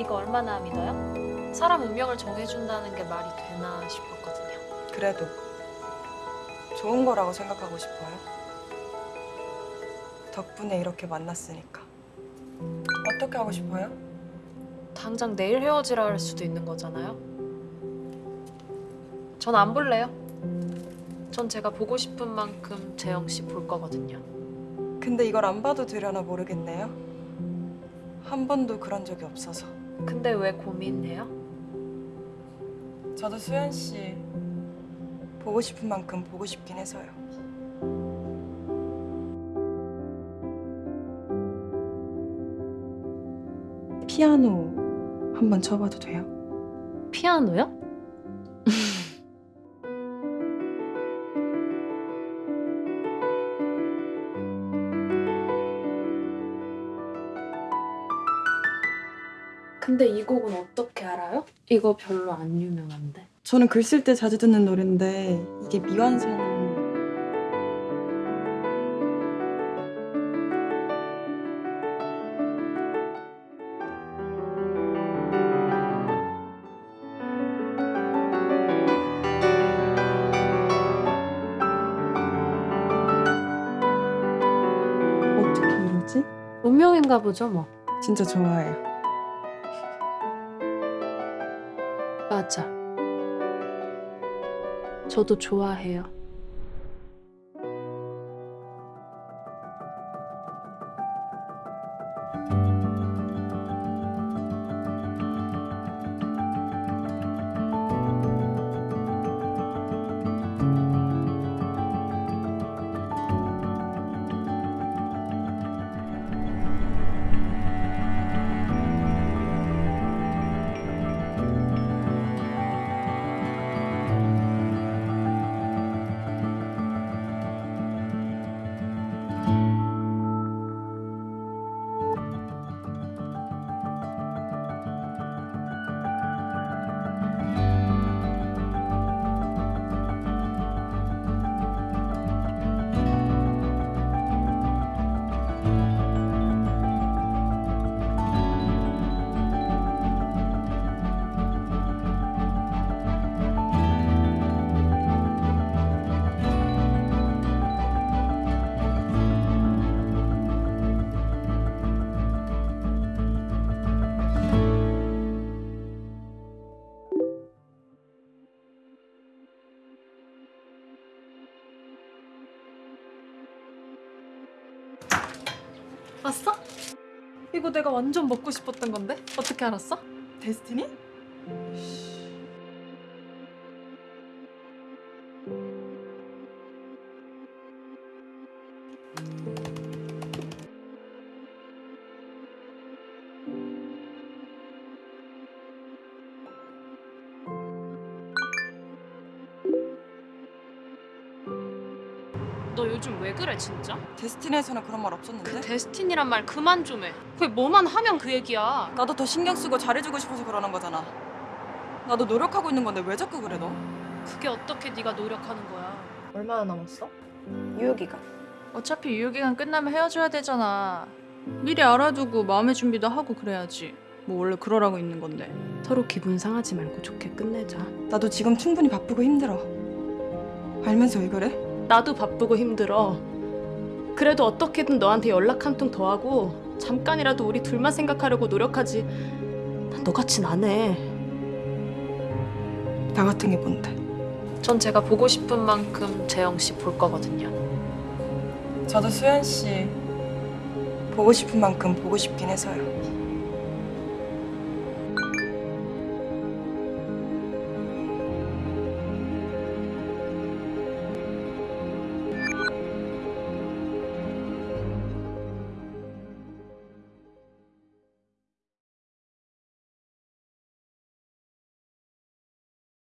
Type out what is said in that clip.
이거 얼마나 믿어요? 사람 운명을 정해준다는 게 말이 되나 싶었거든요. 그래도 좋은 거라고 생각하고 싶어요. 덕분에 이렇게 만났으니까. 어떻게 하고 싶어요? 당장 내일 헤어지라 할 수도 있는 거잖아요. 전 안 볼래요. 전 제가 보고 싶은 만큼 재영 씨 볼 거거든요. 근데 이걸 안 봐도 되려나 모르겠네요. 한 번도 그런 적이 없어서. 근데 왜 고민해요? 저도 수현 씨 보고 싶은 만큼 보고 싶긴 해서요. 피아노 한번 쳐봐도 돼요? 피아노요? 근데 이 곡은 어떻게 알아요? 이거 별로 안 유명한데. 저는 글 쓸 때 자주 듣는 노래인데 이게 미완성 어떻게 이러지? 운명인가 보죠, 뭐. 진짜 좋아해요. 맞아. 저도 좋아해요. 왔어? 이거 내가 완전 먹고 싶었던 건데? 어떻게 알았어? 데스티니? 너 요즘 왜 그래 진짜? 데스티니에서는 그런 말 없었는데? 그 데스티니란 말 그만 좀 해. 그게 뭐만 하면 그 얘기야. 나도 더 신경 쓰고 잘해주고 싶어서 그러는 거잖아. 나도 노력하고 있는 건데 왜 자꾸 그래 너? 그게 어떻게 네가 노력하는 거야? 얼마나 남았어? 유효기간. 어차피 유효기간 끝나면 헤어져야 되잖아. 미리 알아두고 마음의 준비도 하고 그래야지. 뭐 원래 그러라고 있는 건데. 서로 기분 상하지 말고 좋게 끝내자. 나도 지금 충분히 바쁘고 힘들어. 알면서 왜 그래? 나도 바쁘고 힘들어. 그래도 어떻게든 너한테 연락 한 통 더 하고 잠깐이라도 우리 둘만 생각하려고 노력하지. 난 너같진 안 해. 나 같은 게 뭔데? 전 제가 보고 싶은 만큼 재영 씨 볼 거거든요. 저도 수현 씨 보고 싶은 만큼 보고 싶긴 해서요.